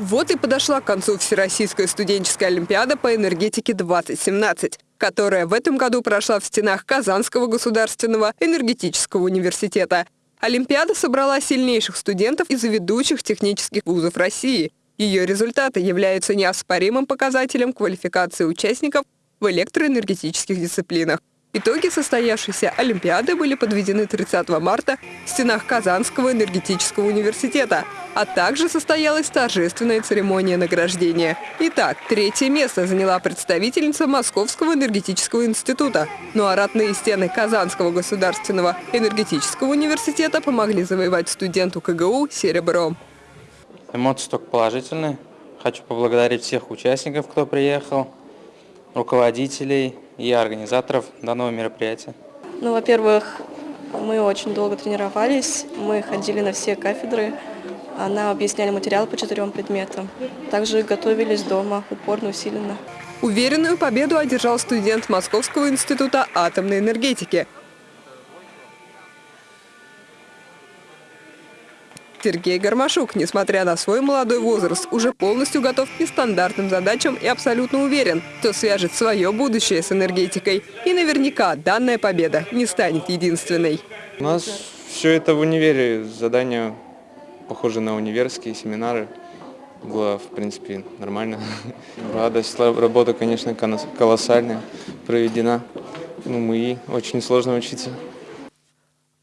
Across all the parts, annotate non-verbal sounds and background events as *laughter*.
Вот и подошла к концу Всероссийская студенческая олимпиада по энергетике 2017, которая в этом году прошла в стенах Казанского государственного энергетического университета. Олимпиада собрала сильнейших студентов из ведущих технических вузов России. Ее результаты являются неоспоримым показателем квалификации участников в электроэнергетических дисциплинах. Итоги состоявшейся Олимпиады были подведены 30 марта в стенах Казанского энергетического университета, а также состоялась торжественная церемония награждения. Итак, третье место заняла представительница Московского энергетического института. Ну а родные стены Казанского государственного энергетического университета помогли завоевать студенту КГУ серебро. Эмоции только положительные. Хочу поблагодарить всех участников, кто приехал, руководителей, и организаторов данного мероприятия? Ну, во-первых, мы очень долго тренировались, мы ходили на все кафедры, она объясняли материал по четырем предметам. Также готовились дома, упорно, усиленно. Уверенную победу одержал студент Московского института атомной энергетики – Сергей Гармашук, несмотря на свой молодой возраст, уже полностью готов к нестандартным задачам и абсолютно уверен, что свяжет свое будущее с энергетикой. И наверняка данная победа не станет единственной. У нас все это в универе, задания похожи на универские семинары. Было, в принципе, нормально. *laughs* Радость, работа, конечно, колоссальная, проведена. Ну, мы очень сложно учиться.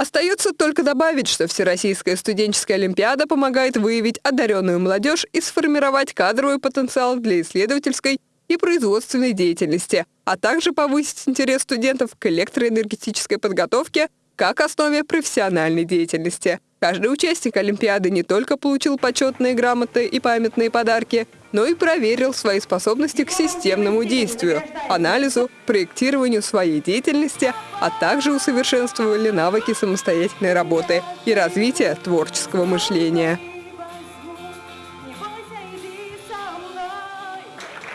Остается только добавить, что Всероссийская студенческая олимпиада помогает выявить одаренную молодежь и сформировать кадровый потенциал для исследовательской и производственной деятельности, а также повысить интерес студентов к электроэнергетической подготовке как основе профессиональной деятельности. Каждый участник Олимпиады не только получил почетные грамоты и памятные подарки, но и проверил свои способности к системному действию, анализу, проектированию своей деятельности, а также усовершенствовали навыки самостоятельной работы и развития творческого мышления.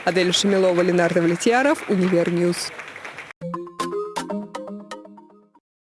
Аделя Шамилова, Ленар Давлетьяров, Univer News.